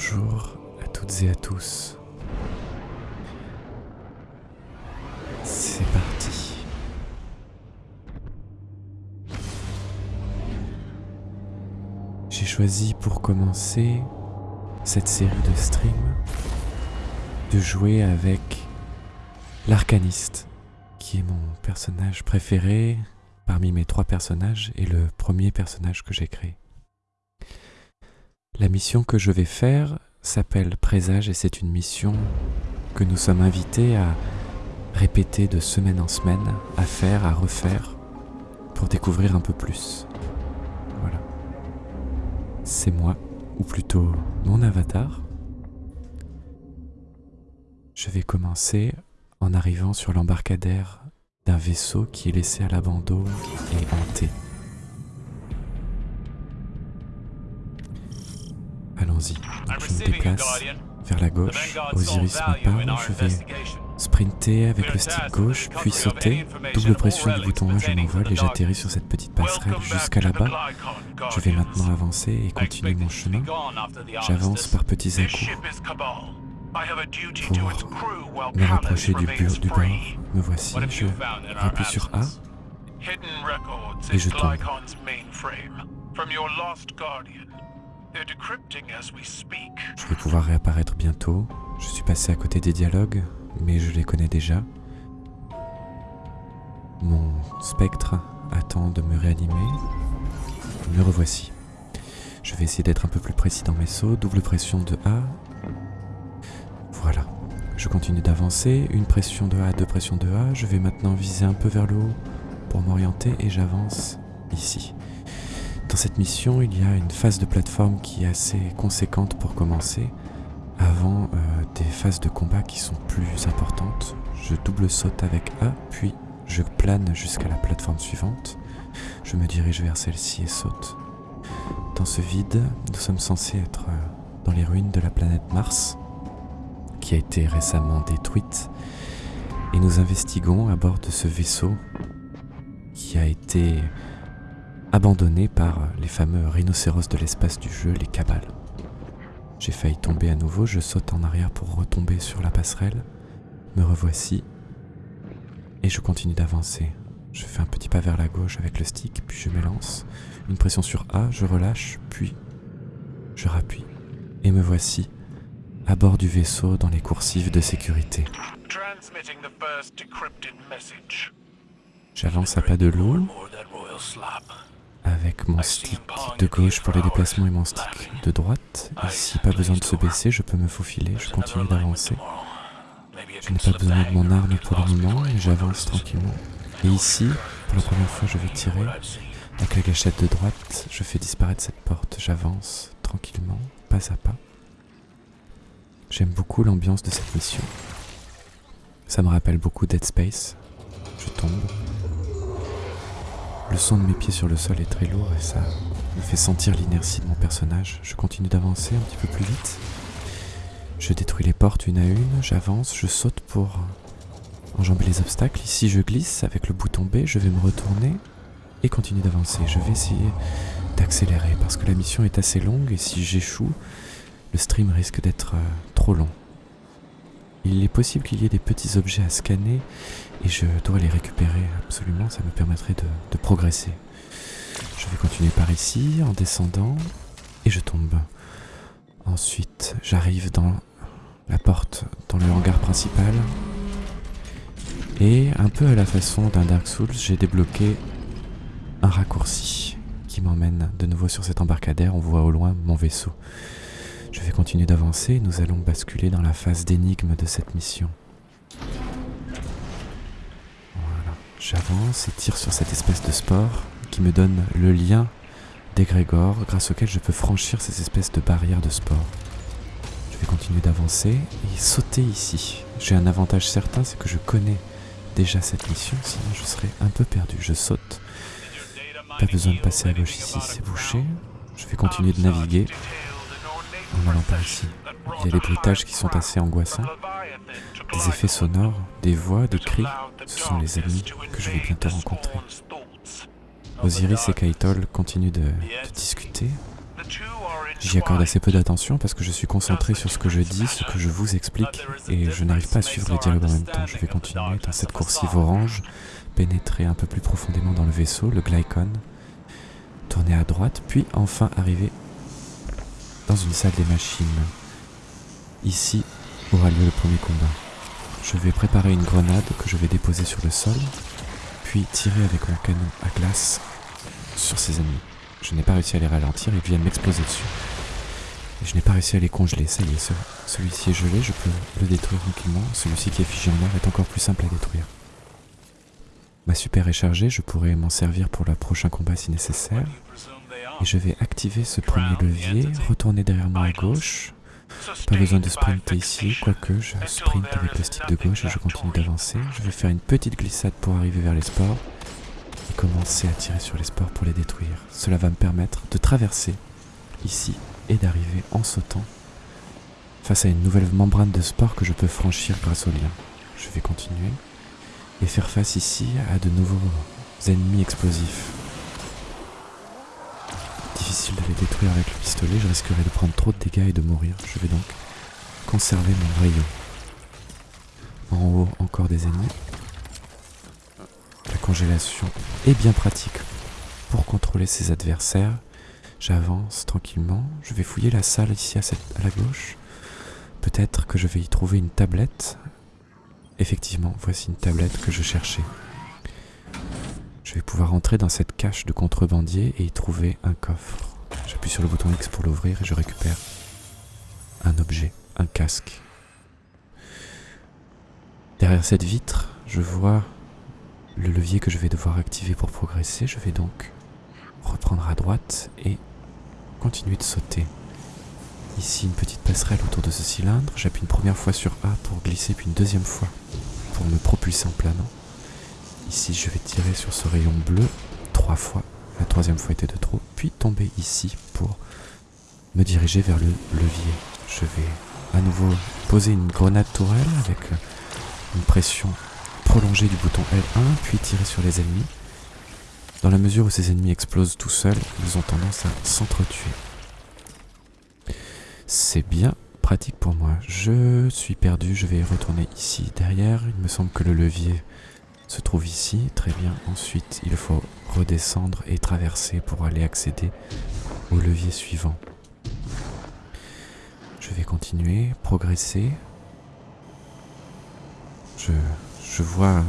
Bonjour à toutes et à tous. C'est parti. J'ai choisi pour commencer cette série de streams de jouer avec l'arcaniste, qui est mon personnage préféré parmi mes trois personnages et le premier personnage que j'ai créé. La mission que je vais faire s'appelle Présage et c'est une mission que nous sommes invités à répéter de semaine en semaine, à faire, à refaire, pour découvrir un peu plus. Voilà. C'est moi, ou plutôt mon avatar. Je vais commencer en arrivant sur l'embarcadère d'un vaisseau qui est laissé à l'abandon et hanté. Allons-y. Je me déplace vers la gauche. Osiris me parle. Je vais sprinter avec le stick gauche, puis sauter. Double pression du bouton A, je m'envole et j'atterris sur cette petite passerelle jusqu'à là-bas. Je vais maintenant avancer et continuer mon chemin. J'avance par petits à-coups pour me rapprocher du, du bord. Me voici. Je rappuie sur A et je tombe. Je vais pouvoir réapparaître bientôt. Je suis passé à côté des dialogues, mais je les connais déjà. Mon spectre attend de me réanimer. Me revoici. Je vais essayer d'être un peu plus précis dans mes sauts. Double pression de A. Voilà. Je continue d'avancer. Une pression de A, deux pressions de A. Je vais maintenant viser un peu vers le haut pour m'orienter et j'avance ici. Dans cette mission, il y a une phase de plateforme qui est assez conséquente pour commencer, avant euh, des phases de combat qui sont plus importantes. Je double saute avec A, puis je plane jusqu'à la plateforme suivante. Je me dirige vers celle-ci et saute. Dans ce vide, nous sommes censés être euh, dans les ruines de la planète Mars, qui a été récemment détruite, et nous investiguons à bord de ce vaisseau qui a été abandonné par les fameux rhinocéros de l'espace du jeu, les cabales. J'ai failli tomber à nouveau, je saute en arrière pour retomber sur la passerelle, me revoici, et je continue d'avancer. Je fais un petit pas vers la gauche avec le stick, puis je m'élance. Une pression sur A, je relâche, puis je rappuie, et me voici à bord du vaisseau dans les coursives de sécurité. J'avance à pas de loup avec mon stick de gauche pour les déplacements et mon stick de droite. Ici, pas besoin de se baisser, je peux me faufiler, je continue d'avancer. Je n'ai pas besoin de mon arme pour le moment et j'avance tranquillement. Et ici, pour la première fois, je vais tirer. Avec la gâchette de droite, je fais disparaître cette porte. J'avance tranquillement, pas à pas. J'aime beaucoup l'ambiance de cette mission. Ça me rappelle beaucoup Dead Space. Je tombe, le son de mes pieds sur le sol est très lourd et ça me fait sentir l'inertie de mon personnage. Je continue d'avancer un petit peu plus vite. Je détruis les portes une à une, j'avance, je saute pour enjamber les obstacles. Ici je glisse avec le bouton B, je vais me retourner et continuer d'avancer. Je vais essayer d'accélérer parce que la mission est assez longue et si j'échoue, le stream risque d'être euh, trop long. Il est possible qu'il y ait des petits objets à scanner et je dois les récupérer absolument, ça me permettrait de, progresser. Je vais continuer par ici en descendant et je tombe. Ensuite, j'arrive dans la porte, dans le hangar principal. Et un peu à la façon d'un Dark Souls, j'ai débloqué un raccourci qui m'emmène de nouveau sur cet embarcadère. On voit au loin mon vaisseau. Je vais continuer d'avancer, nous allons basculer dans la phase d'énigme de cette mission. J'avance et tire sur cette espèce de sport qui me donne le lien d'égrégore grâce auquel je peux franchir ces espèces de barrières de sport. Je vais continuer d'avancer et sauter ici. J'ai un avantage certain, c'est que je connais déjà cette mission, sinon je serais un peu perdu. Je saute. Pas besoin de passer à gauche ici, c'est bouché. Je vais continuer de naviguer en allant par ici. Il y a des bruitages qui sont assez angoissants, des effets sonores, des voix, des cris. Ce sont les ennemis que je vais bientôt rencontrer. Osiris et Kaitol continuent de, discuter. J'y accorde assez peu d'attention parce que je suis concentré sur ce que je dis, ce que je vous explique, et je n'arrive pas à suivre les dialogues en même temps. Je vais continuer dans cette coursive orange, pénétrer un peu plus profondément dans le vaisseau, le Glycon, tourner à droite, puis enfin arriver dans une salle des machines. Ici aura lieu le premier combat. Je vais préparer une grenade que je vais déposer sur le sol, puis tirer avec mon canon à glace sur ses ennemis. Je n'ai pas réussi à les ralentir, ils viennent m'exploser dessus. Et je n'ai pas réussi à les congeler, ça y est, celui-ci est gelé, je peux le détruire tranquillement. Celui-ci qui est figé en l'air est encore plus simple à détruire. Ma super est chargée, je pourrais m'en servir pour le prochain combat si nécessaire. Et je vais activer ce premier levier, retourner derrière moi à gauche. Pas besoin de sprinter ici, quoique je sprint avec le stick de gauche et je continue d'avancer. Je vais faire une petite glissade pour arriver vers les sports et commencer à tirer sur les sports pour les détruire. Cela va me permettre de traverser ici et d'arriver en sautant face à une nouvelle membrane de sport que je peux franchir grâce au lien. Je vais continuer et faire face ici à de nouveaux ennemis explosifs. Difficile de les détruire avec le pistolet, je risquerais de prendre trop de dégâts et de mourir. Je vais donc conserver mon rayon. En haut, encore des ennemis. La congélation est bien pratique pour contrôler ses adversaires. J'avance tranquillement. Je vais fouiller la salle ici à, à la gauche. Peut-être que je vais y trouver une tablette. Effectivement, voici une tablette que je cherchais. Je vais pouvoir entrer dans cette cache de contrebandier et y trouver un coffre. J'appuie sur le bouton X pour l'ouvrir et je récupère un objet, un casque. Derrière cette vitre, je vois le levier que je vais devoir activer pour progresser. Je vais donc reprendre à droite et continuer de sauter. Ici, une petite passerelle autour de ce cylindre. J'appuie une première fois sur A pour glisser, puis une deuxième fois pour me propulser en planant. Ici, je vais tirer sur ce rayon bleu trois fois. La troisième fois était de trop. Puis tomber ici pour me diriger vers le levier. Je vais à nouveau poser une grenade tourelle avec une pression prolongée du bouton L1, puis tirer sur les ennemis. Dans la mesure où ces ennemis explosent tout seuls, ils ont tendance à s'entretuer. C'est bien pratique pour moi. Je suis perdu, je vais retourner ici derrière. Il me semble que le levier se trouve ici. Très bien. Ensuite, il faut redescendre et traverser pour aller accéder au levier suivant. Je vais continuer, progresser. Je, vois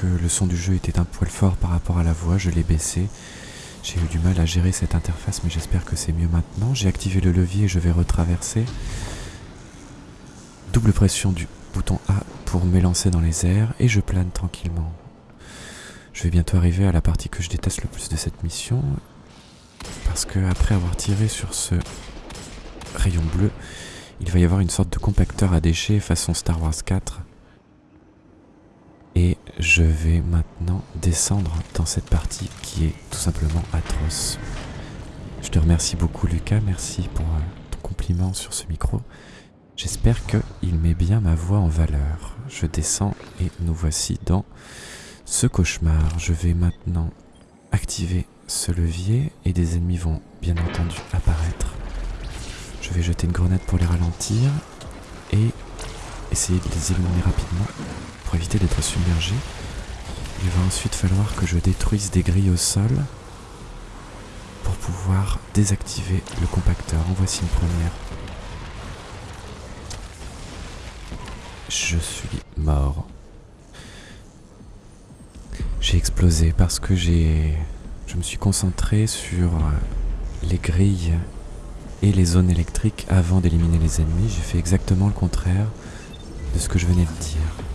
que le son du jeu était un poil fort par rapport à la voix. Je l'ai baissé. J'ai eu du mal à gérer cette interface, mais j'espère que c'est mieux maintenant. J'ai activé le levier et je vais retraverser. Double pression du bouton A pour m'élancer dans les airs et je plane tranquillement. Je vais bientôt arriver à la partie que je déteste le plus de cette mission parce que après avoir tiré sur ce rayon bleu, il va y avoir une sorte de compacteur à déchets façon Star Wars 4 et je vais maintenant descendre dans cette partie qui est tout simplement atroce. Je te remercie beaucoup Lucas, merci pour euh, ton compliment sur ce micro. J'espère qu'il met bien ma voix en valeur. Je descends et nous voici dans ce cauchemar. Je vais maintenant activer ce levier et des ennemis vont bien entendu apparaître. Je vais jeter une grenade pour les ralentir et essayer de les éliminer rapidement pour éviter d'être submergé. Il va ensuite falloir que je détruise des grilles au sol pour pouvoir désactiver le compacteur. En voici une première. Je suis mort. J'ai explosé parce que j'ai... Je me suis concentré sur les grilles et les zones électriques avant d'éliminer les ennemis. J'ai fait exactement le contraire de ce que je venais de dire.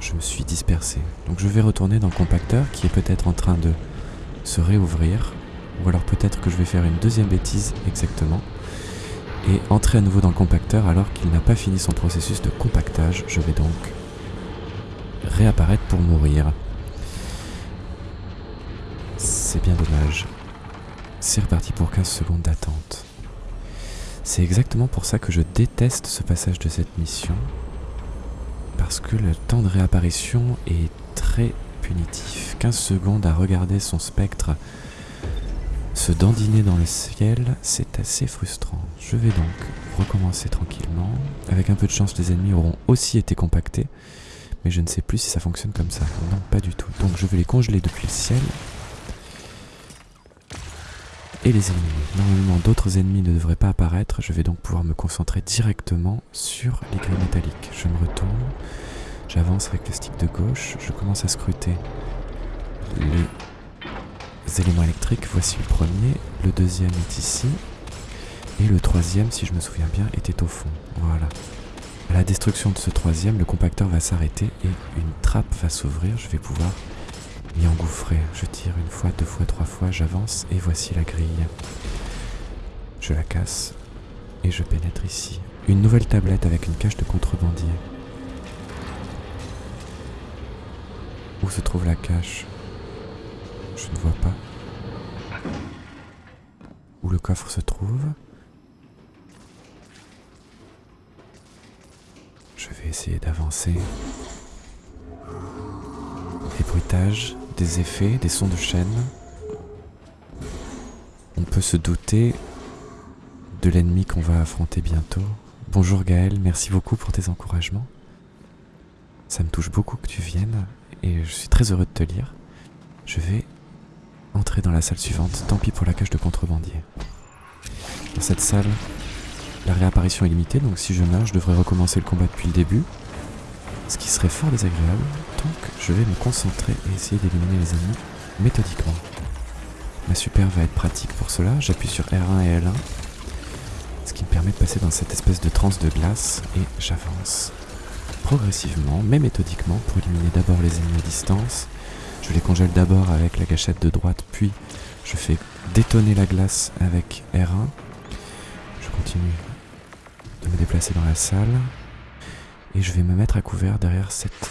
Je me suis dispersé. Donc je vais retourner dans le compacteur qui est peut-être en train de se réouvrir. Ou alors peut-être que je vais faire une deuxième bêtise exactement et entrer à nouveau dans le compacteur alors qu'il n'a pas fini son processus de compactage. Je vais donc réapparaître pour mourir. C'est bien dommage. C'est reparti pour 15 secondes d'attente. C'est exactement pour ça que je déteste ce passage de cette mission. Parce que le temps de réapparition est très punitif. 15 secondes à regarder son spectre Se dandiner dans le ciel, c'est assez frustrant. Je vais donc recommencer tranquillement. Avec un peu de chance, les ennemis auront aussi été compactés. Mais je ne sais plus si ça fonctionne comme ça. Non, pas du tout. Donc je vais les congeler depuis le ciel. Et les éliminer. Normalement, d'autres ennemis ne devraient pas apparaître. Je vais donc pouvoir me concentrer directement sur les grilles métalliques. Je me retourne. J'avance avec le stick de gauche. Je commence à scruter les éléments électriques. Voici le premier. Le deuxième est ici. Et le troisième, si je me souviens bien, était au fond. Voilà. À la destruction de ce troisième, le compacteur va s'arrêter et une trappe va s'ouvrir. Je vais pouvoir m'y engouffrer. Je tire une fois, deux fois, trois fois, j'avance et voici la grille. Je la casse et je pénètre ici. Une nouvelle tablette avec une cache de contrebandier. Où se trouve la cache? Je ne vois pas. Où le coffre se trouve Je vais essayer d'avancer. Des bruitages, des effets, des sons de chaîne. On peut se douter de l'ennemi qu'on va affronter bientôt. Bonjour Gaël, merci beaucoup pour tes encouragements. Ça me touche beaucoup que tu viennes et je suis très heureux de te lire. Je vais entrer dans la salle suivante, tant pis pour la cage de contrebandier. Dans cette salle, la réapparition est limitée, donc si je meurs, je devrais recommencer le combat depuis le début. Ce qui serait fort désagréable, donc je vais me concentrer et essayer d'éliminer les ennemis méthodiquement. Ma super va être pratique pour cela, j'appuie sur R1 et L1, ce qui me permet de passer dans cette espèce de transe de glace, et j'avance progressivement, mais méthodiquement, pour éliminer d'abord les ennemis à distance. Je les congèle d'abord avec la gâchette de droite, puis je fais détonner la glace avec R1. Je continue de me déplacer dans la salle. Et je vais me mettre à couvert derrière cette...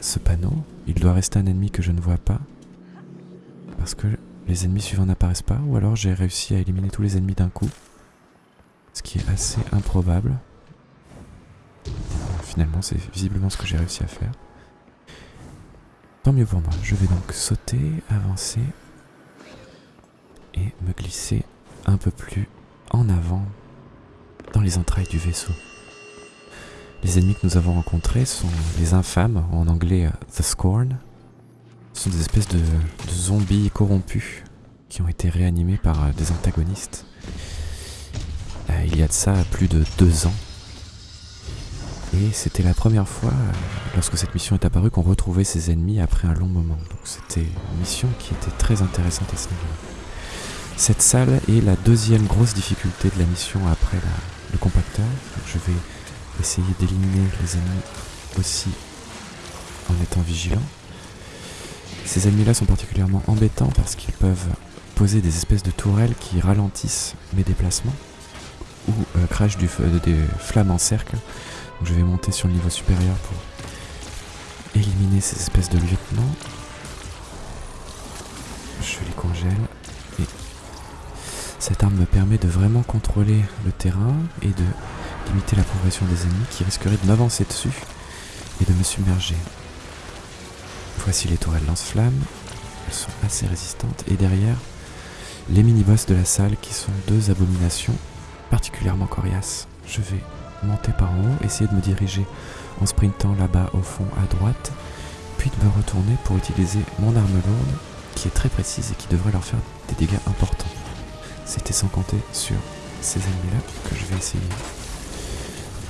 ce panneau. Il doit rester un ennemi que je ne vois pas. Parce que les ennemis suivants n'apparaissent pas. Ou alors j'ai réussi à éliminer tous les ennemis d'un coup. Ce qui est assez improbable. Finalement, c'est visiblement ce que j'ai réussi à faire. Tant mieux pour moi. Je vais donc sauter, avancer et me glisser un peu plus en avant dans les entrailles du vaisseau. Les ennemis que nous avons rencontrés sont les infâmes, en anglais The Scorn. Ce sont des espèces de, zombies corrompus qui ont été réanimés par des antagonistes. Euh, il y a de ça plus de deux ans. Et c'était la première fois, lorsque cette mission est apparue, qu'on retrouvait ces ennemis après un long moment. Donc c'était une mission qui était très intéressante à ce. Cette salle est la deuxième grosse difficulté de la mission après le compacteur. je vais essayer d'éliminer les ennemis aussi en étant vigilant. Ces ennemis-là sont particulièrement embêtants parce qu'ils peuvent poser des espèces de tourelles qui ralentissent mes déplacements ou euh, crachent feu, des flammes en cercle. Je vais monter sur le niveau supérieur pour éliminer ces espèces de lieutenants. Je les congèle et cette arme me permet de vraiment contrôler le terrain et de limiter la progression des ennemis qui risqueraient de m'avancer dessus et de me submerger. Voici les tourelles lance-flammes, elles sont assez résistantes, et derrière, les mini-boss de la salle qui sont deux abominations particulièrement coriaces. Je vais monter par en haut, essayer de me diriger en sprintant là-bas au fond à droite, puis de me retourner pour utiliser mon arme lourde qui est très précise et qui devrait leur faire des dégâts importants. C'était sans compter sur ces ennemis-là que je vais essayer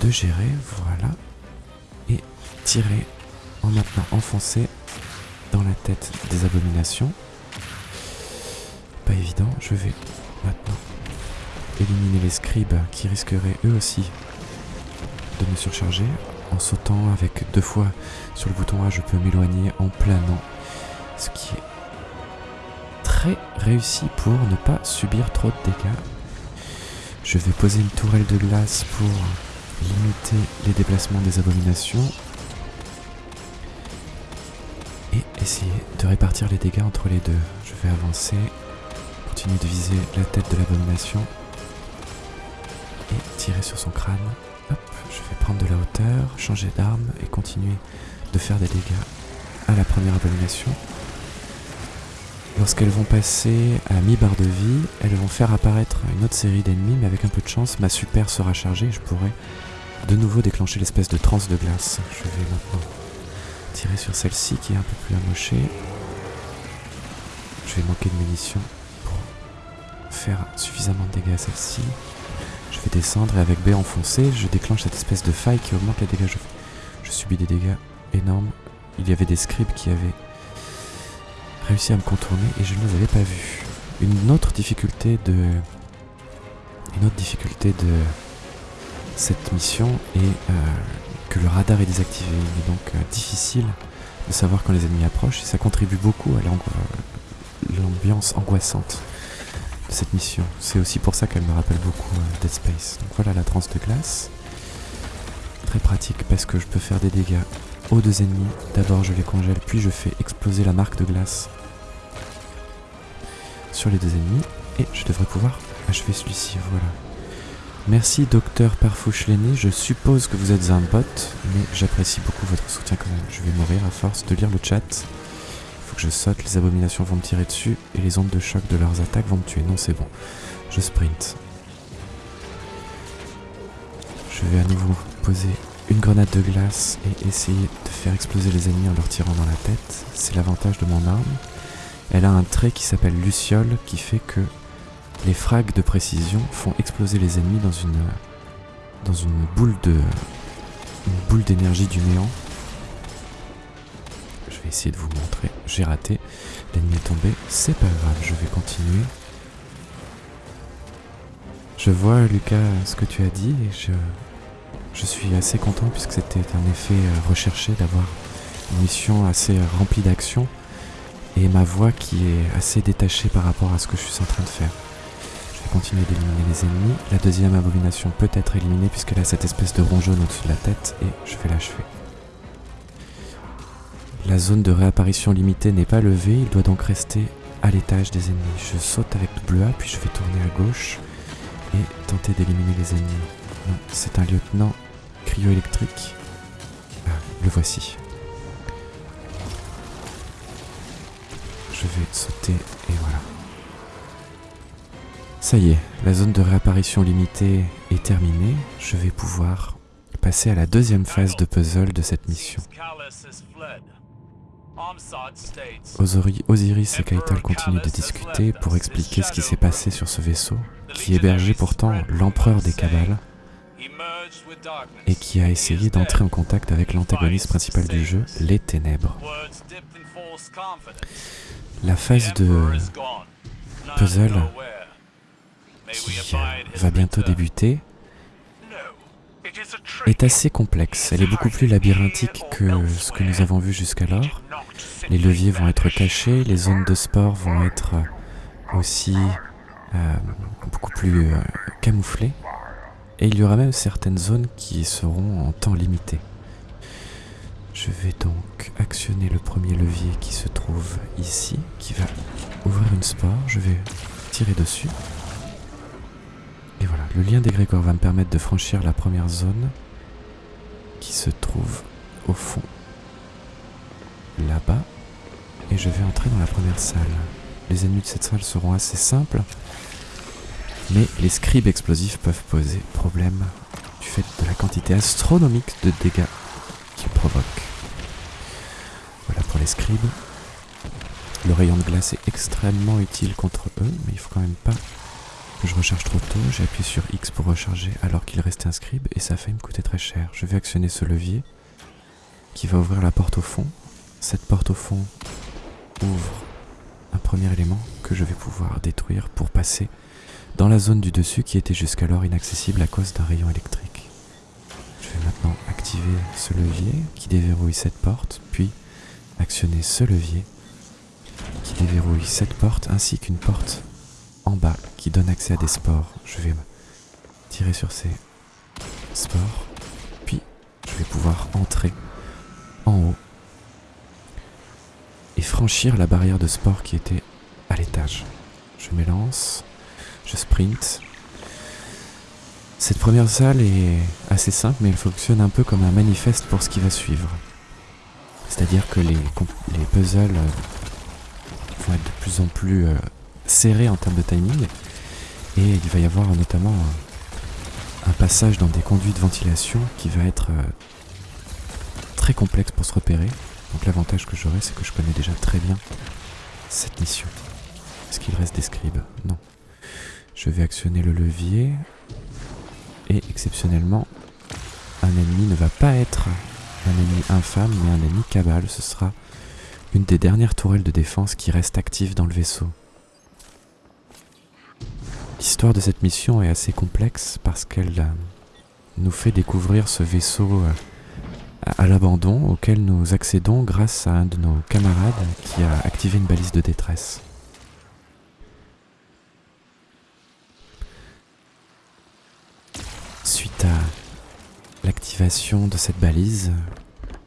de gérer, voilà, et tirer en maintenant enfoncé dans la tête des abominations. Pas évident, je vais maintenant éliminer les scribes qui risqueraient eux aussi me surcharger. En sautant avec deux fois sur le bouton A, je peux m'éloigner en planant, ce qui est très réussi pour ne pas subir trop de dégâts. Je vais poser une tourelle de glace pour limiter les déplacements des abominations et essayer de répartir les dégâts entre les deux. Je vais avancer, continuer de viser la tête de l'abomination et tirer sur son crâne. Je vais prendre de la hauteur, changer d'arme et continuer de faire des dégâts à la première abomination. Le Lorsqu'elles vont passer à mi-barre de vie, elles vont faire apparaître une autre série d'ennemis, mais avec un peu de chance, ma super sera chargée et je pourrai de nouveau déclencher l'espèce de transe de glace. Je vais maintenant tirer sur celle-ci qui est un peu plus amochée. Je vais manquer de munitions pour faire suffisamment de dégâts à celle-ci. Je vais descendre et avec B enfoncé, je déclenche cette espèce de faille qui augmente les dégâts. Je, je subis des dégâts énormes. Il y avait des scribes qui avaient réussi à me contourner et je ne les avais pas vus. Une autre difficulté de... Une autre difficulté de cette mission est euh, que le radar est désactivé. Il est donc euh, difficile de savoir quand les ennemis approchent et ça contribue beaucoup à l'ambiance angoissante cette mission. C'est aussi pour ça qu'elle me rappelle beaucoup euh, Dead Space. Donc voilà la transe de glace. Très pratique parce que je peux faire des dégâts aux deux ennemis. D'abord je les congèle, puis je fais exploser la marque de glace sur les deux ennemis. Et je devrais pouvoir achever celui-ci, voilà. Merci docteur Parfouche-Lenny, je suppose que vous êtes un bot, mais j'apprécie beaucoup votre soutien quand même. Je vais mourir à force de lire le chat. Je saute, les abominations vont me tirer dessus, et les ondes de choc de leurs attaques vont me tuer. Non, c'est bon. Je sprint. Je vais à nouveau poser une grenade de glace et essayer de faire exploser les ennemis en leur tirant dans la tête. C'est l'avantage de mon arme. Elle a un trait qui s'appelle Luciole qui fait que les frags de précision font exploser les ennemis dans une dans une boule une boule d'énergie du néant. Vais essayer de vous montrer. J'ai raté. L'ennemi est tombé. C'est pas grave, je vais continuer. Je vois Lucas ce que tu as dit et je je suis assez content puisque c'était un effet euh, recherché d'avoir une mission assez remplie d'action et ma voix qui est assez détachée par rapport à ce que je suis en train de faire. Je vais continuer d'éliminer les ennemis. La deuxième abomination peut être éliminée puisqu'elle a cette espèce de rond jaune au-dessus de la tête et je vais l'achever. La zone de réapparition limitée n'est pas levée, il doit donc rester à l'étage des ennemis. Je saute avec double A puis je vais tourner à gauche et tenter d'éliminer les ennemis. c'est un lieutenant cryo-électrique. Ah, le voici. Je vais sauter et voilà. Ça y est, la zone de réapparition limitée est terminée. Je vais pouvoir passer à la deuxième phase de puzzle de cette mission. Osiris et Kaital continuent de discuter pour expliquer ce qui s'est passé sur ce vaisseau, qui hébergeait pourtant l'empereur des Cabales, et qui a essayé d'entrer en contact avec l'antagoniste principal du jeu, les Ténèbres. La phase de puzzle qui va bientôt débuter est assez complexe. Elle est beaucoup plus labyrinthique que ce que nous avons vu jusqu'alors. Les leviers vont être cachés, les zones de sport vont être aussi euh, beaucoup plus euh, camouflées. Et il y aura même certaines zones qui seront en temps limité. Je vais donc actionner le premier levier qui se trouve ici, qui va ouvrir une spore. Je vais tirer dessus. Et voilà, le lien d'égrégore va me permettre de franchir la première zone qui se trouve au fond, là-bas. Et je vais entrer dans la première salle. Les ennemis de cette salle seront assez simples, mais les scribes explosifs peuvent poser problème du fait de la quantité astronomique de dégâts qu'ils provoquent. Voilà pour les scribes. Le rayon de glace est extrêmement utile contre eux, mais il faut quand même pas je recharge trop tôt. J'ai appuyé sur X pour recharger alors qu'il restait un scribe et ça failli me coûter très cher. Je vais actionner ce levier qui va ouvrir la porte au fond. Cette porte au fond ouvre un premier élément que je vais pouvoir détruire pour passer dans la zone du dessus qui était jusqu'alors inaccessible à cause d'un rayon électrique. Je vais maintenant activer ce levier qui déverrouille cette porte, puis actionner ce levier qui déverrouille cette porte ainsi qu'une porte en bas qui donne accès à des spores. Je vais tirer sur ces spores, puis je vais pouvoir entrer en haut et franchir la barrière de spores qui était à l'étage. Je m'élance, je sprint. Cette première salle est assez simple, mais elle fonctionne un peu comme un manifeste pour ce qui va suivre. C'est-à-dire que les, les puzzles vont être de plus en plus serrés en termes de timing. Et il va y avoir notamment un passage dans des conduits de ventilation qui va être euh, très complexe pour se repérer. Donc l'avantage que j'aurai, c'est que je connais déjà très bien cette mission. Est-ce qu'il reste des scribes? Non. Je vais actionner le levier. Et exceptionnellement, un ennemi ne va pas être un ennemi infâme, mais un ennemi cabal. Ce sera une des dernières tourelles de défense qui reste active dans le vaisseau. L'histoire de cette mission est assez complexe parce qu'elle euh, nous fait découvrir ce vaisseau euh, à l'abandon auquel nous accédons grâce à un de nos camarades qui a activé une balise de détresse. Suite à l'activation de cette balise,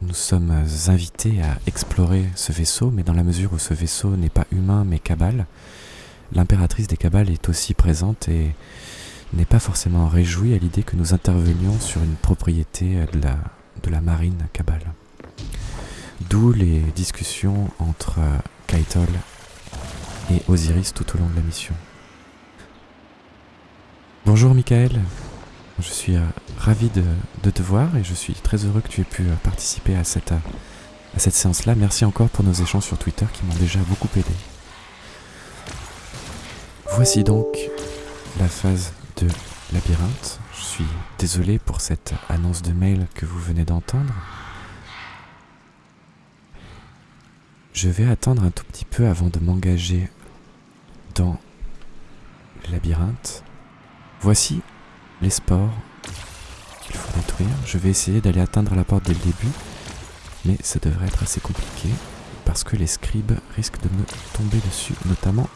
nous sommes invités à explorer ce vaisseau, mais dans la mesure où ce vaisseau n'est pas humain mais cabale, l'impératrice des cabales est aussi présente et n'est pas forcément réjouie à l'idée que nous intervenions sur une propriété de la, de la marine cabale. D'où les discussions entre Kaitol et Osiris tout au long de la mission. Bonjour Michael, je suis euh, ravi de, te voir et je suis très heureux que tu aies pu euh, participer à cette, à cette séance-là. Merci encore pour nos échanges sur Twitter qui m'ont déjà beaucoup aidé. Voici donc la phase de labyrinthe. Je suis désolé pour cette annonce de mail que vous venez d'entendre. Je vais attendre un tout petit peu avant de m'engager dans le labyrinthe. Voici les sports qu'il faut détruire. Je vais essayer d'aller atteindre la porte dès le début, mais ça devrait être assez compliqué parce que les scribes risquent de me tomber dessus, notamment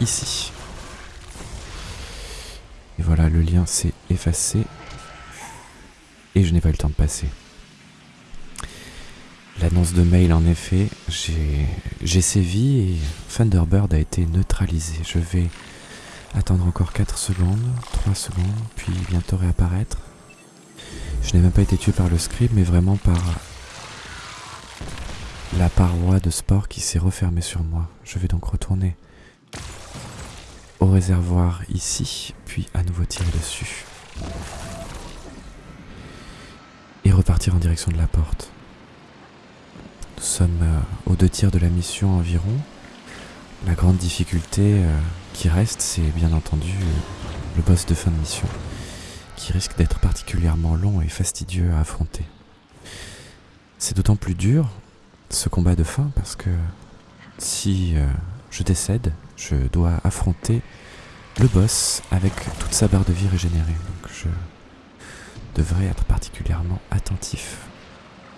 ici. Et voilà, le lien s'est effacé. Et je n'ai pas eu le temps de passer. L'annonce de mail, en effet, j'ai sévi et Thunderbird a été neutralisé. Je vais attendre encore 4 secondes, 3 secondes, puis bientôt réapparaître. Je n'ai même pas été tué par le script, mais vraiment par la paroi de sport qui s'est refermée sur moi. Je vais donc retourner au réservoir ici, puis à nouveau tirer dessus. Et repartir en direction de la porte. Nous sommes euh, aux deux tiers de la mission environ. La grande difficulté euh, qui reste, c'est bien entendu le boss de fin de mission, qui risque d'être particulièrement long et fastidieux à affronter. C'est d'autant plus dur, ce combat de fin, parce que si euh, je décède, je dois affronter le boss avec toute sa barre de vie régénérée. Donc je devrais être particulièrement attentif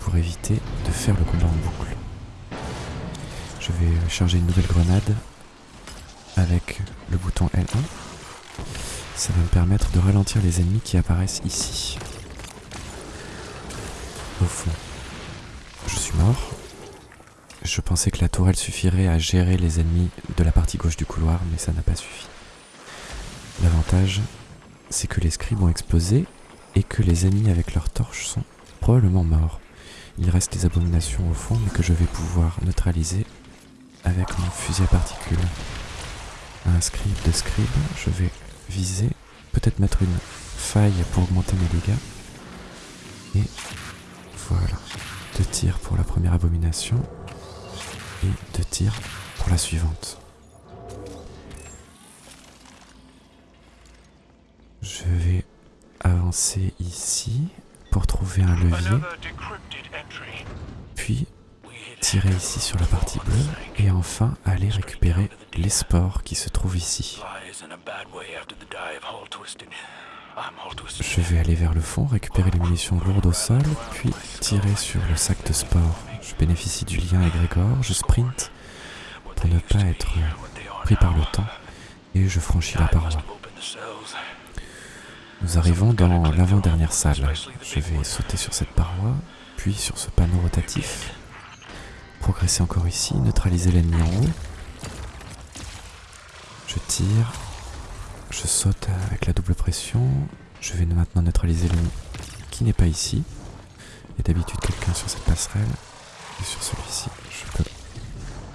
pour éviter de faire le combat en boucle. Je vais charger une nouvelle grenade avec le bouton L1. Ça va me permettre de ralentir les ennemis qui apparaissent ici. Au fond, je suis mort. Je pensais que la tourelle suffirait à gérer les ennemis de la partie gauche du couloir, mais ça n'a pas suffi. L'avantage, c'est que les scribes ont explosé et que les ennemis avec leurs torches sont probablement morts. Il reste des abominations au fond, mais que je vais pouvoir neutraliser avec mon fusil à particules. Un scribe de scribe, je vais viser, peut-être mettre une faille pour augmenter mes dégâts. Et voilà, deux tirs pour la première abomination et deux tirs pour la suivante. Je vais avancer ici pour trouver un levier, puis tirer ici sur la partie bleue et enfin aller récupérer les spores qui se trouvent ici. Je vais aller vers le fond, récupérer les munitions lourdes au sol, puis tirer sur le sac de spores. Je bénéficie du lien Grégor, je sprint pour ne pas être pris par le temps et je franchis la paroi. Nous arrivons dans l'avant-dernière salle. Je vais sauter sur cette paroi, puis sur ce panneau rotatif. Progresser encore ici, neutraliser l'ennemi en haut. Je tire. Je saute avec la double pression. Je vais maintenant neutraliser l'ennemi qui n'est pas ici. Il y a d'habitude quelqu'un sur cette passerelle. Sur celui-ci, je peux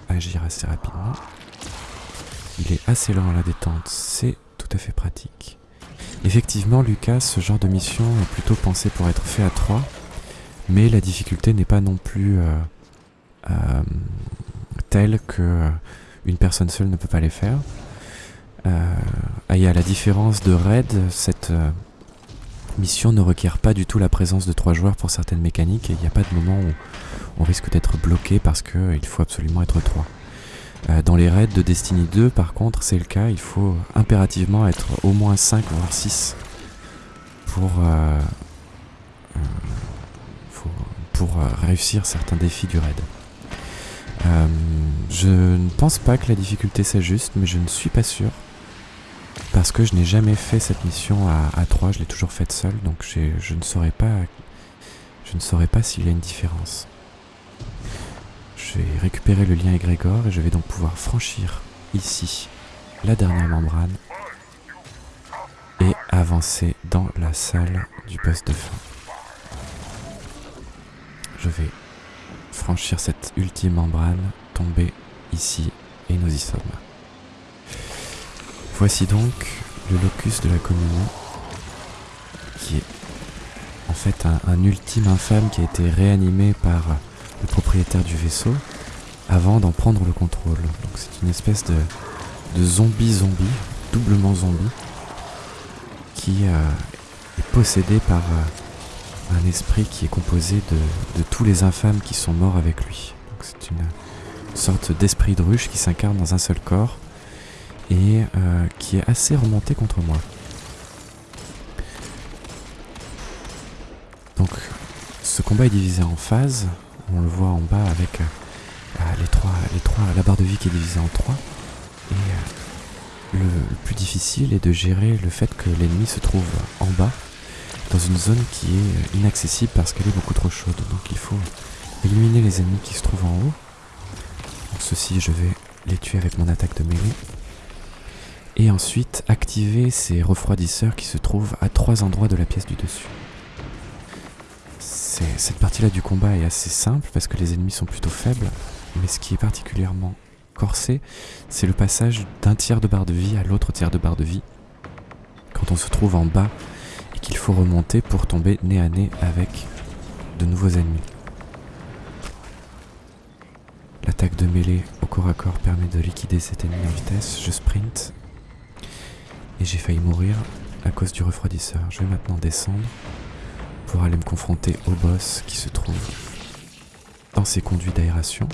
agir assez rapidement. Il est assez lent à la détente, c'est tout à fait pratique. Effectivement, Lucas, ce genre de mission est plutôt pensé pour être fait à 3, mais la difficulté n'est pas non plus euh, euh, telle que euh, une personne seule ne peut pas les faire. et à la différence de Raid, cette mission ne requiert pas du tout la présence de trois joueurs pour certaines mécaniques et il n'y a pas de moment où on risque d'être bloqué parce qu'il faut absolument être trois. Euh, dans les raids de Destiny 2, par contre, c'est le cas. Il faut impérativement être au moins 5 voire 6 pour, euh, euh, réussir certains défis du raid. je ne pense pas que la difficulté s'ajuste, mais je ne suis pas sûr. Parce que je n'ai jamais fait cette mission à, 3, je l'ai toujours faite seule, donc je ne saurais pas s'il y a une différence. Je vais récupérer le lien égrégore et je vais donc pouvoir franchir ici la dernière membrane et avancer dans la salle du poste de fin. Je vais franchir cette ultime membrane, tomber ici et nous y sommes. Voici donc le locus de la communion qui est en fait un ultime infâme qui a été réanimé par le propriétaire du vaisseau avant d'en prendre le contrôle. Donc c'est une espèce de, de zombie zombie, doublement zombie, qui euh, est possédé par euh, un esprit qui est composé de, tous les infâmes qui sont morts avec lui. Donc c'est une, sorte d'esprit de ruche qui s'incarne dans un seul corps et euh, qui est assez remonté contre moi. Donc ce combat est divisé en phases on le voit en bas avec euh, trois, la barre de vie qui est divisée en trois. Et euh, le, plus difficile est de gérer le fait que l'ennemi se trouve en bas, dans une zone qui est inaccessible parce qu'elle est beaucoup trop chaude. Donc il faut éliminer les ennemis qui se trouvent en haut. Donc ceux-ci, je vais les tuer avec mon attaque de mêlée. Et ensuite activer ces refroidisseurs qui se trouvent à trois endroits de la pièce du dessus cette partie-là du combat est assez simple parce que les ennemis sont plutôt faibles, mais ce qui est particulièrement corsé, c'est le passage d'un tiers de barre de vie à l'autre tiers de barre de vie. Quand on se trouve en bas et qu'il faut remonter pour tomber nez à nez avec de nouveaux ennemis. L'attaque de mêlée au corps à corps permet de liquider cet ennemi en vitesse. Je sprint et j'ai failli mourir à cause du refroidisseur. Je vais maintenant descendre aller me confronter au boss qui se trouve dans ces conduits d'aération.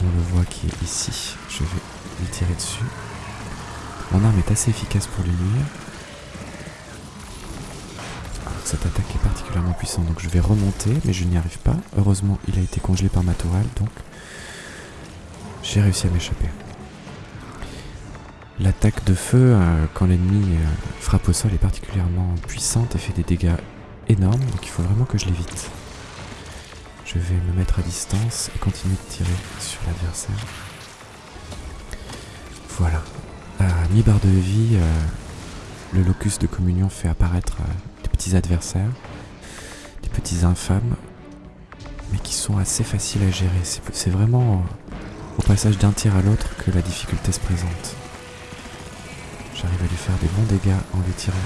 On le voit qui est ici. Je vais lui tirer dessus. Mon arme est assez efficace pour lui nuire. cette attaque est particulièrement puissante, donc je vais remonter, mais je n'y arrive pas. Heureusement, il a été congelé par ma tourelle, donc j'ai réussi à m'échapper. L'attaque de feu, euh, quand l'ennemi euh, frappe au sol, est particulièrement puissante et fait des dégâts énorme, donc il faut vraiment que je l'évite. Je vais me mettre à distance et continuer de tirer sur l'adversaire. Voilà. À mi-barre de vie, euh, le locus de communion fait apparaître euh, des petits adversaires, des petits infâmes, mais qui sont assez faciles à gérer. C'est vraiment euh, au passage d'un tir à l'autre que la difficulté se présente. J'arrive à lui faire des bons dégâts en lui tirant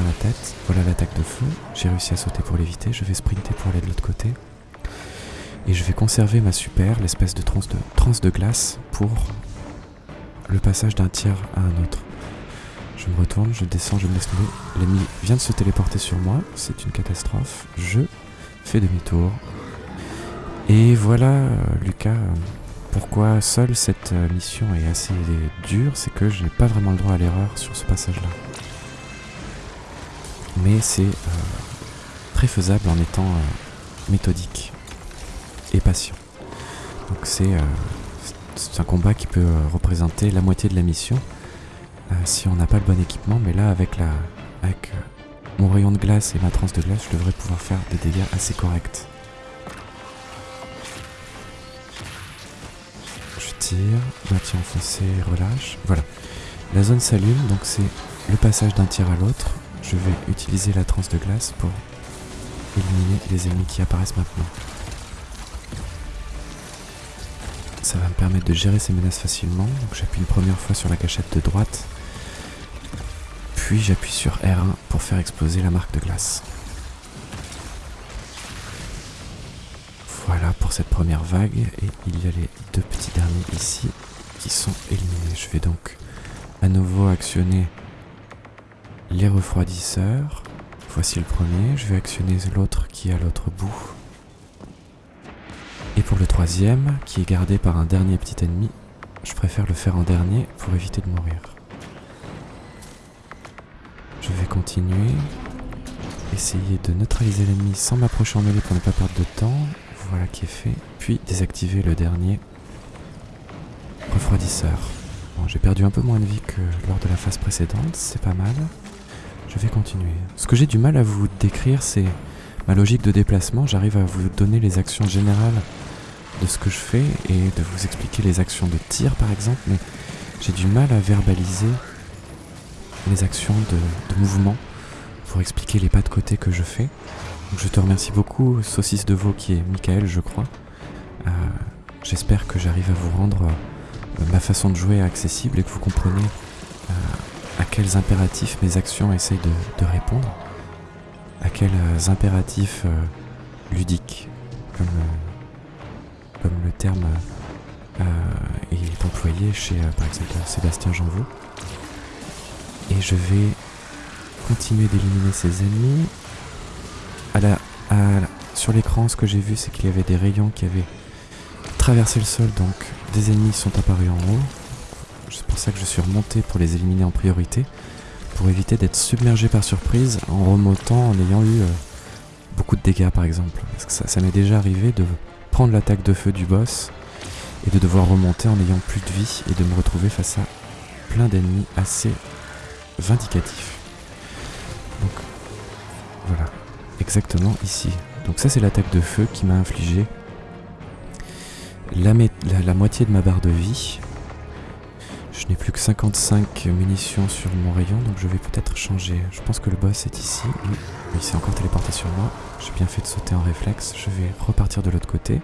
la tête. Voilà l'attaque de feu. J'ai réussi à sauter pour l'éviter. Je vais sprinter pour aller de l'autre côté. Et je vais conserver ma super, l'espèce de transe de, de glace, pour le passage d'un tiers à un autre. Je me retourne, je descends, je me laisse tomber. L'ennemi vient de se téléporter sur moi. C'est une catastrophe. Je fais demi-tour. Et voilà, euh, Lucas, pourquoi seule cette euh, mission est assez dure, c'est que je n'ai pas vraiment le droit à l'erreur sur ce passage-là mais c'est euh, très faisable en étant euh, méthodique et patient. Donc c'est euh, un combat qui peut représenter la moitié de la mission si on n'a pas le bon équipement, mais là avec, la, avec mon rayon de glace et ma transe de glace, je devrais pouvoir faire des dégâts assez corrects. Je tire, maintien enfoncé, relâche. Voilà. La zone s'allume, donc c'est le passage d'un tir à l'autre je vais utiliser la transe de glace pour éliminer les ennemis qui apparaissent maintenant. Ça va me permettre de gérer ces menaces facilement. J'appuie une première fois sur la cachette de droite. Puis j'appuie sur R1 pour faire exploser la marque de glace. Voilà pour cette première vague. Et il y a les deux petits derniers ici qui sont éliminés. Je vais donc à nouveau actionner les refroidisseurs. Voici le premier. Je vais actionner l'autre qui est à l'autre bout. Et pour le troisième, qui est gardé par un dernier petit ennemi, je préfère le faire en dernier pour éviter de mourir. Je vais continuer, essayer de neutraliser l'ennemi sans m'approcher en mêlée pour ne pas perdre de temps. Voilà qui est fait. Puis désactiver le dernier refroidisseur. Bon, j'ai perdu un peu moins de vie que lors de la phase précédente, c'est pas mal. Je vais continuer. Ce que j'ai du mal à vous décrire, c'est ma logique de déplacement. J'arrive à vous donner les actions générales de ce que je fais et de vous expliquer les actions de tir par exemple, mais j'ai du mal à verbaliser les actions de, mouvement pour expliquer les pas de côté que je fais. Je te remercie beaucoup, Saucisse de Veau qui est Michael, je crois. Euh, j'espère que j'arrive à vous rendre euh, ma façon de jouer accessible et que vous comprenez euh, à quels impératifs mes actions essayent de, répondre, à quels impératifs ludiques, comme comme le terme euh, est employé chez, euh, par exemple, Sébastien Janvaux. Et je vais continuer d'éliminer ces ennemis. À sur l'écran, ce que j'ai vu, c'est qu'il y avait des rayons qui avaient traversé le sol, donc des ennemis sont apparus en haut. C'est pour ça que je suis remonté pour les éliminer en priorité, pour éviter d'être submergé par surprise en remontant en ayant eu euh, beaucoup de dégâts par exemple. Parce que ça m'est déjà arrivé de prendre l'attaque de feu du boss et de devoir remonter en n'ayant plus de vie et de me retrouver face à plein d'ennemis assez vindicatifs. Donc voilà, exactement ici. Donc ça c'est l'attaque de feu qui m'a infligé la, moitié de ma barre de vie. Je n'ai plus que 55 munitions sur mon rayon, donc je vais peut-être changer. Je pense que le boss est ici. Oui, il s'est encore téléporté sur moi. J'ai bien fait de sauter en réflexe. Je vais repartir de l'autre côté.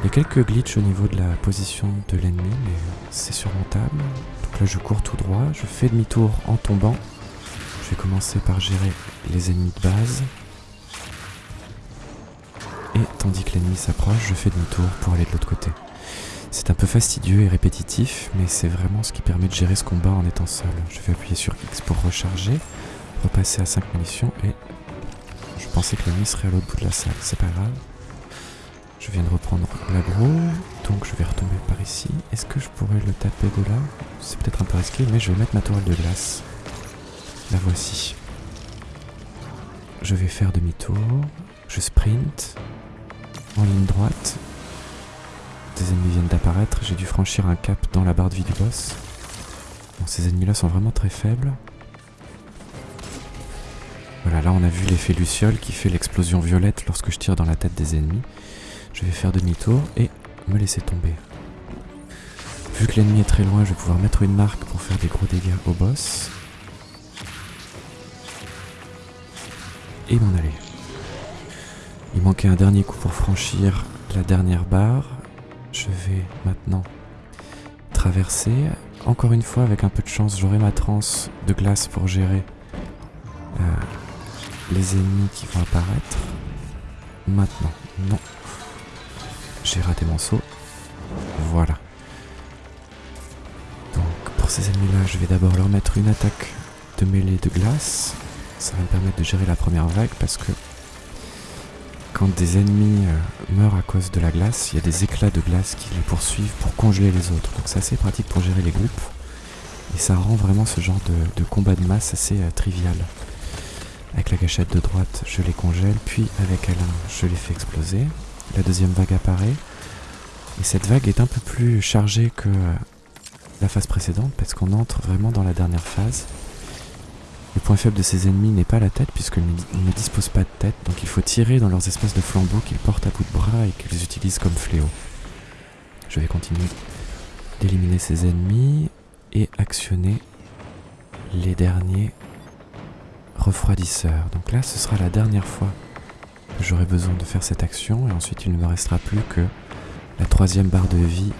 Il y a quelques glitches au niveau de la position de l'ennemi, mais c'est surmontable. Donc là, je cours tout droit. Je fais demi-tour en tombant. Je vais commencer par gérer les ennemis de base. Et tandis que l'ennemi s'approche, je fais demi-tour pour aller de l'autre côté. C'est un peu fastidieux et répétitif, mais c'est vraiment ce qui permet de gérer ce combat en étant seul. Je vais appuyer sur X pour recharger, repasser à 5 munitions et je pensais que l'ennemi serait à l'autre bout de la salle, c'est pas grave. Je viens de reprendre l'agro, donc je vais retomber par ici. Est-ce que je pourrais le taper de là? C'est peut-être un peu risqué, mais je vais mettre ma tourelle de glace. La voici. Je vais faire demi-tour, je sprint, en ligne droite, des ennemis viennent d'apparaître, j'ai dû franchir un cap dans la barre de vie du boss. Bon, ces ennemis-là sont vraiment très faibles. Voilà, là on a vu l'effet Luciole qui fait l'explosion violette lorsque je tire dans la tête des ennemis. Je vais faire demi-tour et me laisser tomber. Vu que l'ennemi est très loin, je vais pouvoir mettre une marque pour faire des gros dégâts au boss. Et m'en aller. Il manquait un dernier coup pour franchir la dernière barre. Je vais maintenant traverser. Encore une fois, avec un peu de chance, j'aurai ma transe de glace pour gérer euh, les ennemis qui vont apparaître. Maintenant, non. J'ai raté mon saut. Voilà. Donc pour ces ennemis-là, je vais d'abord leur mettre une attaque de mêlée de glace. Ça va me permettre de gérer la première vague parce que quand des ennemis euh, meurent à cause de la glace, il y a des éclats de glace qui les poursuivent pour congeler les autres. Donc c'est assez pratique pour gérer les groupes. Et ça rend vraiment ce genre de, combat de masse assez euh, trivial. Avec la gâchette de droite, je les congèle, puis avec Alain, je les fais exploser. La deuxième vague apparaît. Et cette vague est un peu plus chargée que euh, la phase précédente, parce qu'on entre vraiment dans la dernière phase. Le point faible de ces ennemis n'est pas la tête, puisqu'ils ne disposent pas de tête, donc il faut tirer dans leurs espèces de flambeaux qu'ils portent à bout de bras et qu'ils utilisent comme fléau. Je vais continuer d'éliminer ces ennemis et actionner les derniers refroidisseurs. Donc là, ce sera la dernière fois que j'aurai besoin de faire cette action, et ensuite il ne me restera plus que La troisième barre de vie,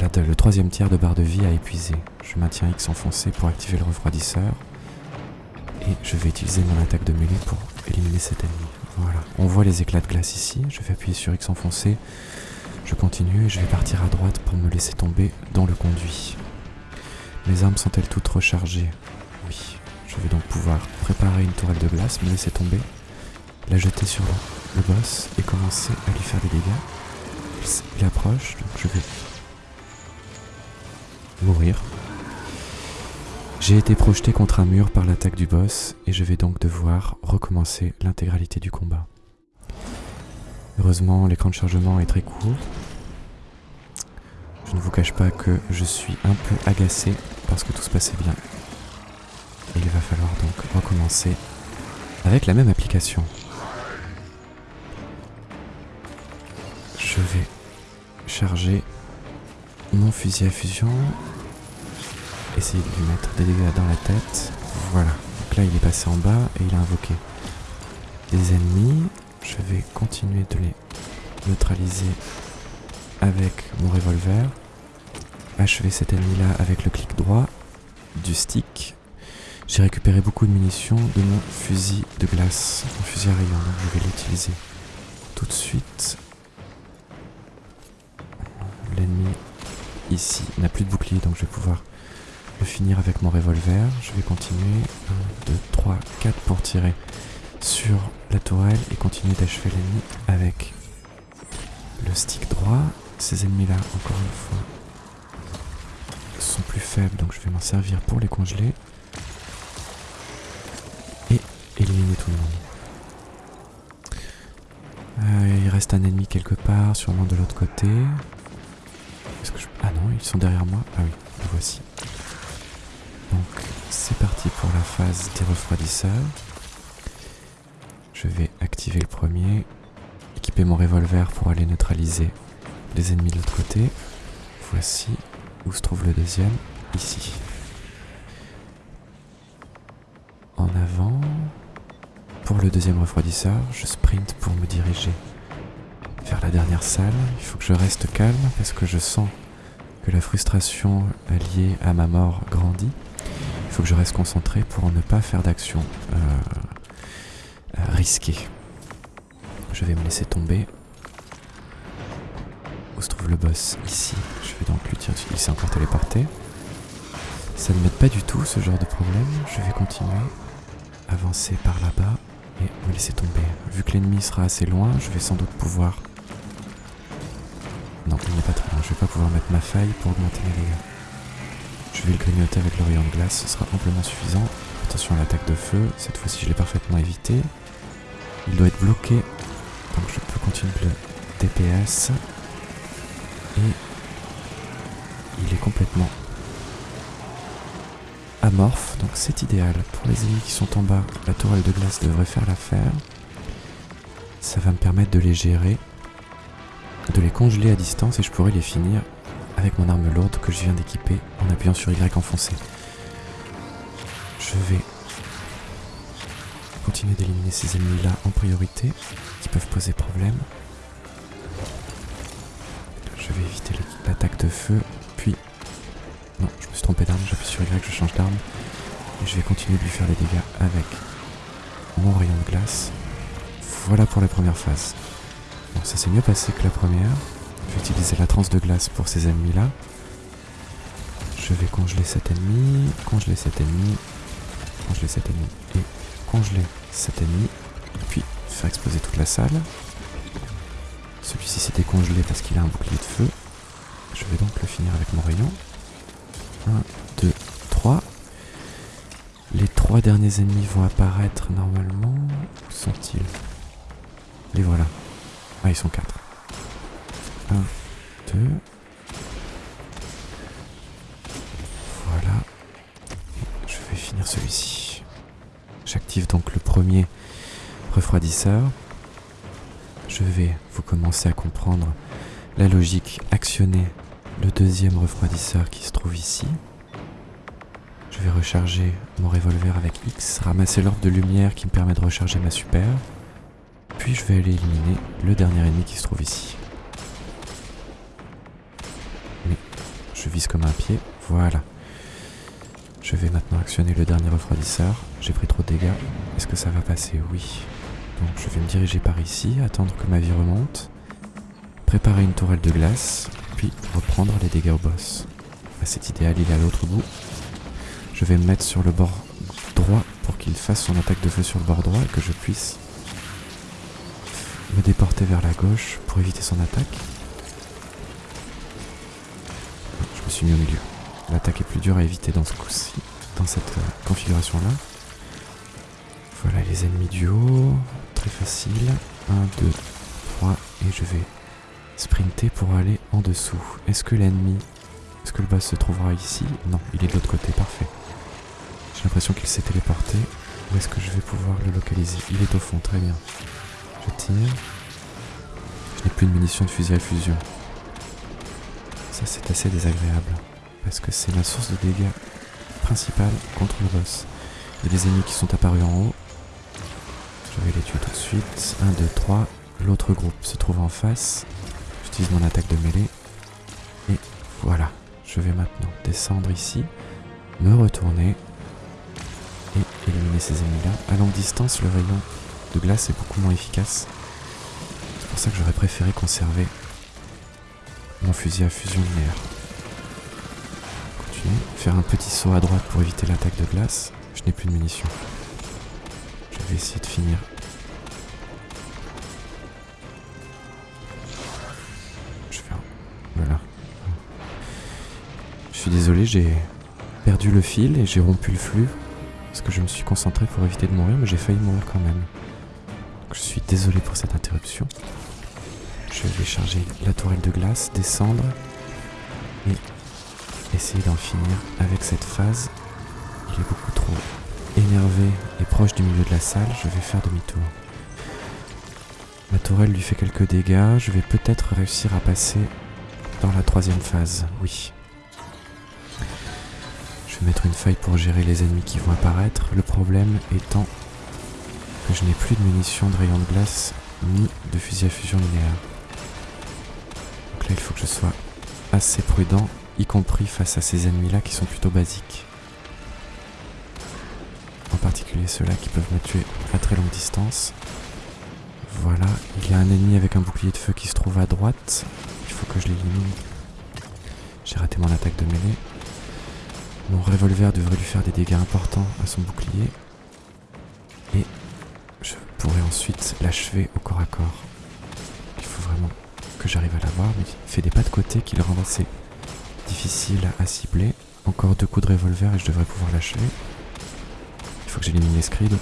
le troisième tiers de barre de vie a épuisé. Je maintiens X enfoncé pour activer le refroidisseur. Et je vais utiliser mon attaque de mêlée pour éliminer cet ennemi. Voilà. On voit les éclats de glace ici. Je vais appuyer sur X enfoncé. Je continue et je vais partir à droite pour me laisser tomber dans le conduit. Mes armes sont-elles toutes rechargées? Oui. Je vais donc pouvoir préparer une tourelle de glace, me laisser tomber, la jeter sur le boss et commencer à lui faire des dégâts. Il approche, donc je vais mourir. J'ai été projeté contre un mur par l'attaque du boss et je vais donc devoir recommencer l'intégralité du combat. Heureusement, l'écran de chargement est très court. Je ne vous cache pas que je suis un peu agacé parce que tout se passait bien. Il va falloir donc recommencer avec la même application. Je vais charger mon fusil à fusion essayer de lui mettre des dégâts dans la tête. Voilà. Donc là, il est passé en bas et il a invoqué des ennemis. Je vais continuer de les neutraliser avec mon revolver. Achever cet ennemi-là avec le clic droit du stick. J'ai récupéré beaucoup de munitions de mon fusil de glace, mon fusil à rayon, donc je vais l'utiliser tout de suite. L'ennemi ici n'a plus de bouclier, donc je vais pouvoir le finir avec mon revolver. Je vais continuer. 1, 2, 3, 4 pour tirer sur la tourelle et continuer d'achever l'ennemi avec le stick droit. Ces ennemis-là, encore une fois, sont plus faibles, donc je vais m'en servir pour les congeler. Et éliminer tout le monde. Euh, il reste un ennemi quelque part, sûrement de l'autre côté. Que Ah non, ils sont derrière moi. Ah oui, les voici. C'est parti pour la phase des refroidisseurs. Je vais activer le premier, équiper mon revolver pour aller neutraliser les ennemis de l'autre côté. Voici où se trouve le deuxième, ici. En avant. Pour le deuxième refroidisseur, je sprint pour me diriger vers la dernière salle. Il faut que je reste calme parce que je sens que la frustration liée à ma mort grandit faut que je reste concentré pour ne pas faire d'action euh, euh, risquée. Je vais me laisser tomber. Où se trouve le boss? Ici. Je vais donc lui tirer. Il s'est encore téléporté. Ça ne m'aide pas du tout ce genre de problème. Je vais continuer. Avancer par là-bas et me laisser tomber. Vu que l'ennemi sera assez loin, je vais sans doute pouvoir... Non, il n'est pas très loin. Je vais pas pouvoir mettre ma faille pour augmenter mes dégâts. Je vais le grignoter avec le rayon de glace, ce sera amplement suffisant. Attention à l'attaque de feu, cette fois-ci je l'ai parfaitement évité. Il doit être bloqué, donc je peux continuer le DPS. Et il est complètement amorphe, donc c'est idéal. Pour les ennemis qui sont en bas, la tourelle de glace devrait faire l'affaire. Ça va me permettre de les gérer, de les congeler à distance et je pourrai les finir avec mon arme lourde que je viens d'équiper en appuyant sur Y enfoncé. Je vais continuer d'éliminer ces ennemis-là en priorité, qui peuvent poser problème. Je vais éviter l'attaque de feu, puis... Non, je me suis trompé d'arme, j'appuie sur Y, je change d'arme. Et je vais continuer de lui faire les dégâts avec mon rayon de glace. Voilà pour la première phase. Bon, ça s'est mieux passé que la première. Je vais utiliser la transe de glace pour ces ennemis-là. Je vais congeler cet ennemi, congeler cet ennemi, congeler cet ennemi et congeler cet ennemi. Puis faire exploser toute la salle. Celui-ci s'est décongelé parce qu'il a un bouclier de feu. Je vais donc le finir avec mon rayon. 1, 2, 3. Les trois derniers ennemis vont apparaître normalement. Où sont-ils? Les voilà. Ah, ils sont quatre. 1, 2. Voilà. je vais finir celui-ci. J'active donc le premier refroidisseur. Je vais vous commencer à comprendre la logique actionner le deuxième refroidisseur qui se trouve ici. Je vais recharger mon revolver avec X, ramasser l'ordre de lumière qui me permet de recharger ma super. Puis je vais aller éliminer le dernier ennemi qui se trouve ici. Je vise comme un pied. Voilà. Je vais maintenant actionner le dernier refroidisseur. J'ai pris trop de dégâts. Est-ce que ça va passer Oui. Donc je vais me diriger par ici, attendre que ma vie remonte, préparer une tourelle de glace, puis reprendre les dégâts au boss. C'est idéal, il est à l'autre bout. Je vais me mettre sur le bord droit pour qu'il fasse son attaque de feu sur le bord droit et que je puisse me déporter vers la gauche pour éviter son attaque. Mis au milieu. L'attaque est plus dure à éviter dans ce coup-ci, dans cette euh, configuration-là. Voilà les ennemis du haut, très facile. 1, 2, 3, et je vais sprinter pour aller en dessous. Est-ce que l'ennemi, est-ce que le boss se trouvera ici? Non, il est de l'autre côté, parfait. J'ai l'impression qu'il s'est téléporté. Où est-ce que je vais pouvoir le localiser? Il est au fond, très bien. Je tire. Je n'ai plus de munitions de fusil à fusion. Ça c'est assez désagréable. Parce que c'est ma source de dégâts principale contre le boss. Il y a des ennemis qui sont apparus en haut. Je vais les tuer tout de suite. 1, 2, 3. L'autre groupe se trouve en face. J'utilise mon attaque de mêlée. Et voilà. Je vais maintenant descendre ici. Me retourner. Et éliminer ces ennemis-là. À longue distance, le rayon de glace est beaucoup moins efficace. C'est pour ça que j'aurais préféré conserver mon fusil à fusion linéaire. Continuer. Faire un petit saut à droite pour éviter l'attaque de glace. Je n'ai plus de munitions. Je vais essayer de finir. Je vais... Voilà. Je suis désolé, j'ai perdu le fil et j'ai rompu le flux. Parce que je me suis concentré pour éviter de mourir, mais j'ai failli mourir quand même. je suis désolé pour cette interruption. Je vais charger la tourelle de glace, descendre et essayer d'en finir avec cette phase. Il est beaucoup trop énervé et proche du milieu de la salle, je vais faire demi-tour. Ma tourelle lui fait quelques dégâts, je vais peut-être réussir à passer dans la troisième phase, oui. Je vais mettre une faille pour gérer les ennemis qui vont apparaître, le problème étant que je n'ai plus de munitions de rayon de glace ni de fusil à fusion linéaire. Il faut que je sois assez prudent, y compris face à ces ennemis-là qui sont plutôt basiques en particulier ceux-là qui peuvent me tuer à très longue distance. Voilà, il y a un ennemi avec un bouclier de feu qui se trouve à droite. Il faut que je l'élimine. J'ai raté mon attaque de mêlée. Mon revolver devrait lui faire des dégâts importants à son bouclier. Et je pourrais ensuite l'achever au corps à corps. Il faut vraiment que j'arrive à l'avoir, mais il fait des pas de côté qui le rendent assez difficile à cibler. Encore deux coups de revolver et je devrais pouvoir l'achever. Il faut que j'élimine les scribes.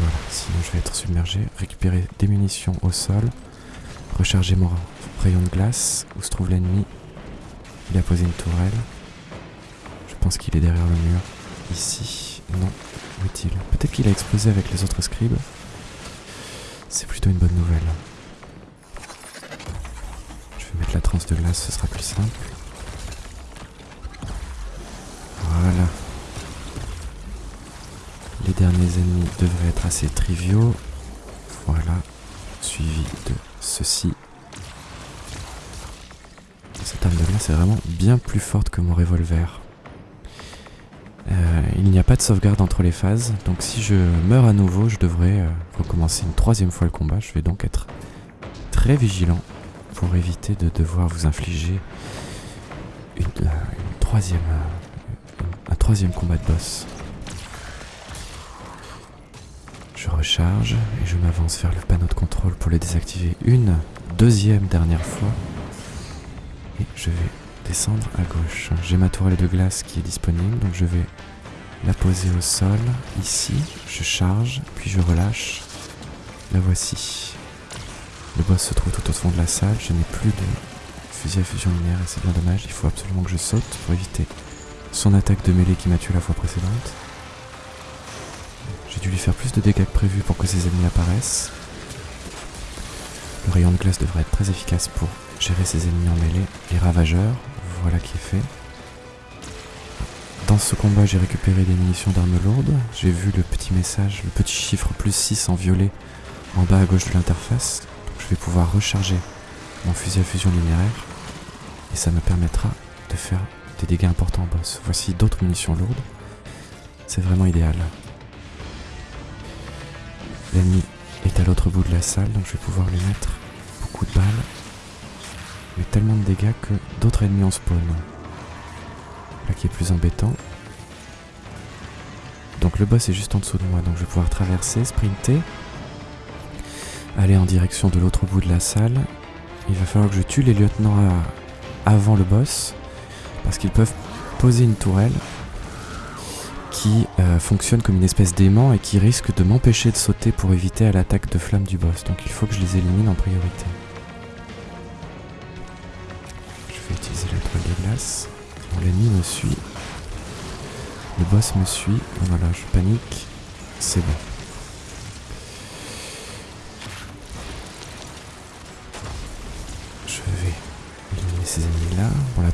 Voilà, sinon je vais être submergé. Récupérer des munitions au sol. Recharger mon rayon de glace. Où se trouve l'ennemi Il a posé une tourelle. Je pense qu'il est derrière le mur. Ici. Non. Où est-il? Peut-être qu'il a explosé avec les autres scribes. C'est plutôt une bonne nouvelle. De glace, ce sera plus simple. Voilà. Les derniers ennemis devraient être assez triviaux. Voilà, suivi de ceci. Cette arme de glace est vraiment bien plus forte que mon revolver. Euh, il n'y a pas de sauvegarde entre les phases, donc si je meurs à nouveau, je devrais euh, recommencer une troisième fois le combat. Je vais donc être très vigilant pour éviter de devoir vous infliger euh, troisième, un troisième combat de boss. Je recharge et je m'avance vers le panneau de contrôle pour le désactiver une deuxième dernière fois. Et je vais descendre à gauche. J'ai ma tourelle de glace qui est disponible, donc je vais la poser au sol. Ici, je charge, puis je relâche. La voici. Le boss se trouve tout au fond de la salle. Je n'ai plus de fusil à fusion linéaire et c'est bien dommage. Il faut absolument que je saute pour éviter son attaque de mêlée qui m'a tué la fois précédente. J'ai dû lui faire plus de dégâts que prévu pour que ses ennemis apparaissent. Le rayon de glace devrait être très efficace pour gérer ses ennemis en mêlée. Les ravageurs, voilà qui est fait. Dans ce combat, j'ai récupéré des munitions d'armes lourdes. J'ai vu le petit message, le petit chiffre plus 6 en violet en bas à gauche de l'interface. Je vais pouvoir recharger mon fusil à fusion linéaire. Et ça me permettra de faire des dégâts importants en boss. Voici d'autres munitions lourdes. C'est vraiment idéal. L'ennemi est à l'autre bout de la salle, donc je vais pouvoir lui mettre beaucoup de balles. Mais tellement de dégâts que d'autres ennemis en spawn. Là qui est plus embêtant. Donc le boss est juste en dessous de moi, donc je vais pouvoir traverser, sprinter, aller en direction de l'autre bout de la salle. Il va falloir que je tue les lieutenants avant le boss, parce qu'ils peuvent poser une tourelle qui euh, fonctionne comme une espèce d'aimant et qui risque de m'empêcher de sauter pour éviter à l'attaque de flamme du boss. Donc il faut que je les élimine en priorité. Je vais utiliser la toile de glace. L'ennemi me suit. Le boss me suit. Voilà, je panique. C'est bon.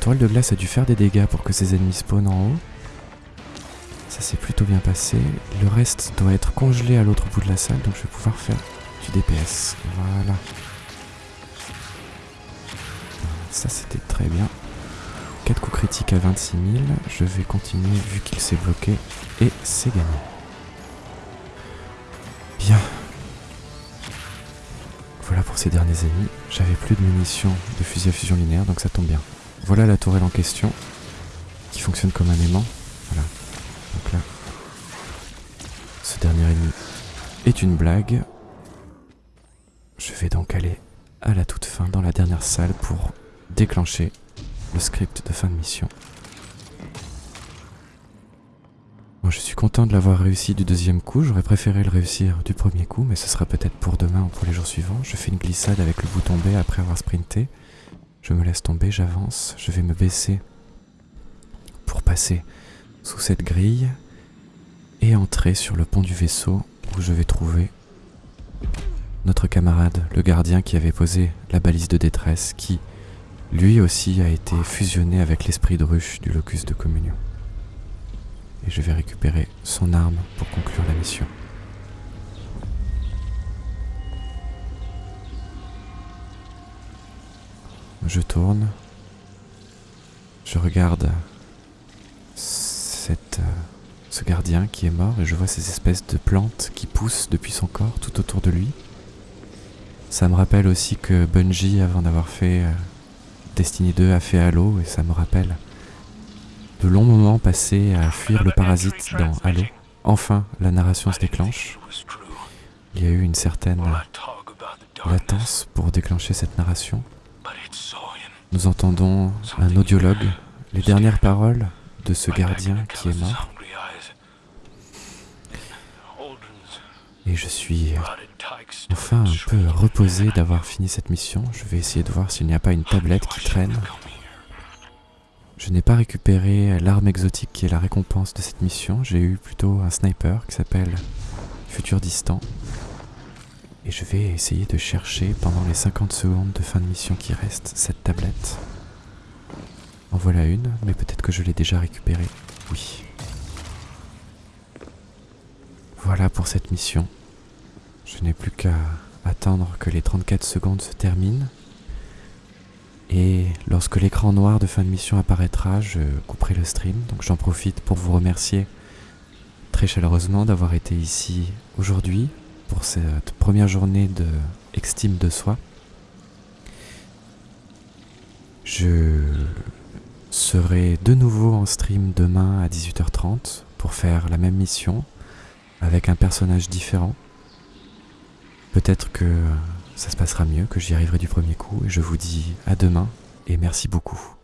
Toile de glace a dû faire des dégâts pour que ces ennemis spawnent en haut. Ça s'est plutôt bien passé. Le reste doit être congelé à l'autre bout de la salle, donc je vais pouvoir faire du DPS. Voilà. Ça c'était très bien. 4 coups critiques à 26 000. Je vais continuer vu qu'il s'est bloqué. Et c'est gagné. Bien. Voilà pour ces derniers ennemis. J'avais plus de munitions de fusil à fusion linéaire, donc ça tombe bien. Voilà la tourelle en question, qui fonctionne comme un aimant. Voilà. Donc là, ce dernier ennemi est une blague. Je vais donc aller à la toute fin dans la dernière salle pour déclencher le script de fin de mission. Je suis content de l'avoir réussi du deuxième coup. J'aurais préféré le réussir du premier coup, mais ce sera peut-être pour demain ou pour les jours suivants. Je fais une glissade avec le bouton B après avoir sprinté. Je me laisse tomber, j'avance. Je vais me baisser pour passer sous cette grille et entrer sur le pont du vaisseau où je vais trouver notre camarade, le gardien qui avait posé la balise de détresse, qui lui aussi a été fusionné avec l'esprit de ruche du locus de communion. Et je vais récupérer son arme pour conclure la mission. Je tourne. Je regarde cette, euh, ce gardien qui est mort et je vois ces espèces de plantes qui poussent depuis son corps tout autour de lui. Ça me rappelle aussi que Bungie, avant d'avoir fait euh, Destiny 2, a fait Halo et ça me rappelle de longs moments passés à fuir le parasite dans Halo. Enfin, la narration se déclenche. Il y a eu une certaine latence pour déclencher cette narration. Nous entendons un audiologue, les dernières paroles de ce gardien qui est mort. Et je suis enfin un peu reposé d'avoir fini cette mission. Je vais essayer de voir s'il n'y a pas une tablette qui traîne. Je n'ai pas récupéré l'arme exotique qui est la récompense de cette mission. J'ai eu plutôt un sniper qui s'appelle Futur Distant. Et je vais essayer de chercher pendant les 50 secondes de fin de mission qui restent cette tablette. En voilà une, mais peut-être que je l'ai déjà récupérée. Oui. Voilà pour cette mission. Je n'ai plus qu'à attendre que les 34 secondes se terminent. Et lorsque l'écran noir de fin de mission apparaîtra, je couperai le stream. Donc j'en profite pour vous remercier très chaleureusement d'avoir été ici aujourd'hui pour cette première journée de Extime de soi. Je serai de nouveau en stream demain à 18h30 pour faire la même mission avec un personnage différent. Peut-être que ça se passera mieux, que j'y arriverai du premier coup et je vous dis à demain et merci beaucoup.